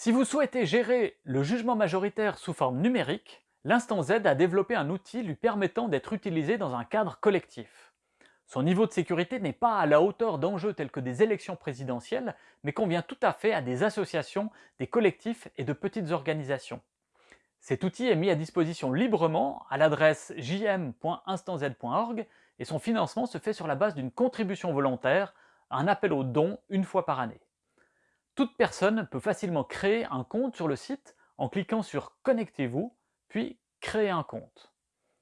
Si vous souhaitez gérer le jugement majoritaire sous forme numérique, l'instant Z a développé un outil lui permettant d'être utilisé dans un cadre collectif. Son niveau de sécurité n'est pas à la hauteur d'enjeux tels que des élections présidentielles, mais convient tout à fait à des associations, des collectifs et de petites organisations. Cet outil est mis à disposition librement à l'adresse jm.instanz.org et son financement se fait sur la base d'une contribution volontaire, un appel aux dons une fois par année. Toute personne peut facilement créer un compte sur le site en cliquant sur « Connectez-vous » puis « Créer un compte ».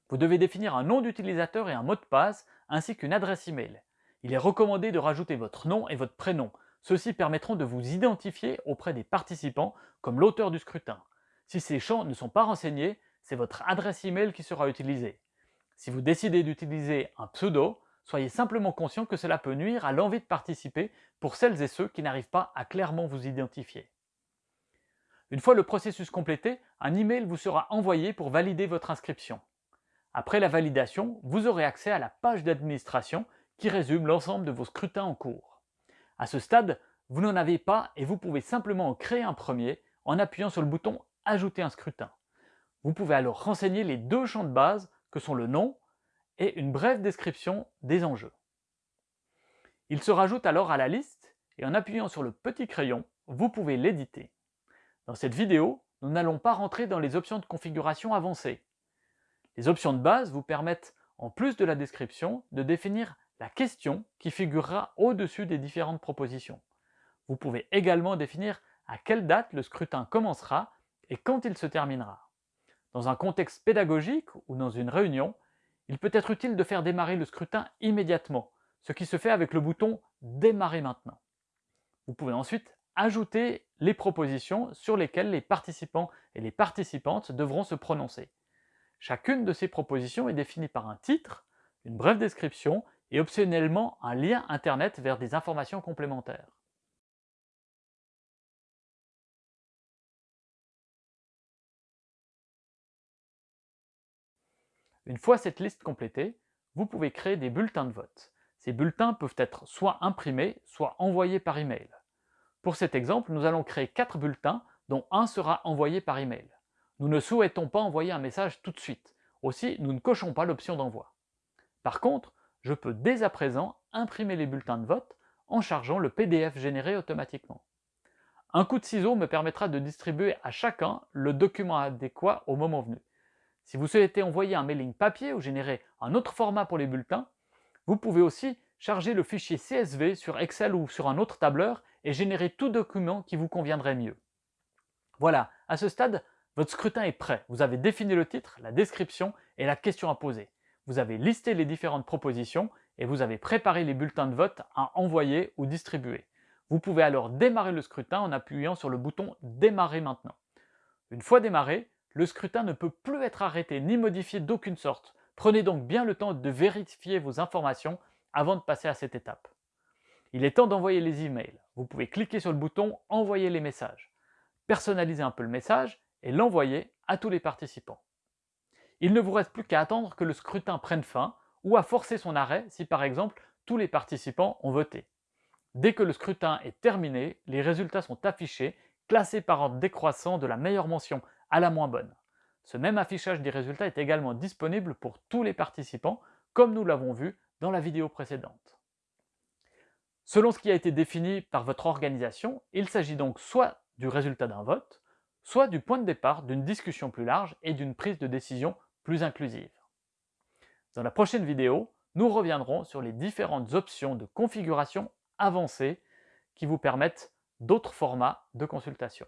Vous devez définir un nom d'utilisateur et un mot de passe, ainsi qu'une adresse email. Il est recommandé de rajouter votre nom et votre prénom. Ceux-ci permettront de vous identifier auprès des participants comme l'auteur du scrutin. Si ces champs ne sont pas renseignés, c'est votre adresse email qui sera utilisée. Si vous décidez d'utiliser un pseudo, soyez simplement conscient que cela peut nuire à l'envie de participer pour celles et ceux qui n'arrivent pas à clairement vous identifier. Une fois le processus complété, un email vous sera envoyé pour valider votre inscription. Après la validation, vous aurez accès à la page d'administration qui résume l'ensemble de vos scrutins en cours. À ce stade, vous n'en avez pas et vous pouvez simplement en créer un premier en appuyant sur le bouton « Ajouter un scrutin ». Vous pouvez alors renseigner les deux champs de base que sont le nom et une brève description des enjeux. Il se rajoute alors à la liste et en appuyant sur le petit crayon, vous pouvez l'éditer. Dans cette vidéo, nous n'allons pas rentrer dans les options de configuration avancées. Les options de base vous permettent, en plus de la description, de définir la question qui figurera au-dessus des différentes propositions. Vous pouvez également définir à quelle date le scrutin commencera et quand il se terminera. Dans un contexte pédagogique ou dans une réunion, il peut être utile de faire démarrer le scrutin immédiatement, ce qui se fait avec le bouton « Démarrer maintenant ». Vous pouvez ensuite ajouter les propositions sur lesquelles les participants et les participantes devront se prononcer. Chacune de ces propositions est définie par un titre, une brève description et optionnellement un lien internet vers des informations complémentaires. Une fois cette liste complétée, vous pouvez créer des bulletins de vote. Ces bulletins peuvent être soit imprimés, soit envoyés par email. Pour cet exemple, nous allons créer 4 bulletins, dont un sera envoyé par email. Nous ne souhaitons pas envoyer un message tout de suite, aussi nous ne cochons pas l'option d'envoi. Par contre, je peux dès à présent imprimer les bulletins de vote en chargeant le PDF généré automatiquement. Un coup de ciseau me permettra de distribuer à chacun le document adéquat au moment venu. Si vous souhaitez envoyer un mailing papier ou générer un autre format pour les bulletins, vous pouvez aussi charger le fichier CSV sur Excel ou sur un autre tableur et générer tout document qui vous conviendrait mieux. Voilà, à ce stade, votre scrutin est prêt. Vous avez défini le titre, la description et la question à poser. Vous avez listé les différentes propositions et vous avez préparé les bulletins de vote à envoyer ou distribuer. Vous pouvez alors démarrer le scrutin en appuyant sur le bouton « Démarrer maintenant ». Une fois démarré, le scrutin ne peut plus être arrêté ni modifié d'aucune sorte. Prenez donc bien le temps de vérifier vos informations avant de passer à cette étape. Il est temps d'envoyer les emails. Vous pouvez cliquer sur le bouton « Envoyer les messages ». Personnalisez un peu le message et l'envoyer à tous les participants. Il ne vous reste plus qu'à attendre que le scrutin prenne fin ou à forcer son arrêt si par exemple tous les participants ont voté. Dès que le scrutin est terminé, les résultats sont affichés, classés par ordre décroissant de la meilleure mention à la moins bonne. Ce même affichage des résultats est également disponible pour tous les participants, comme nous l'avons vu dans la vidéo précédente. Selon ce qui a été défini par votre organisation, il s'agit donc soit du résultat d'un vote, soit du point de départ d'une discussion plus large et d'une prise de décision plus inclusive. Dans la prochaine vidéo, nous reviendrons sur les différentes options de configuration avancées qui vous permettent d'autres formats de consultation.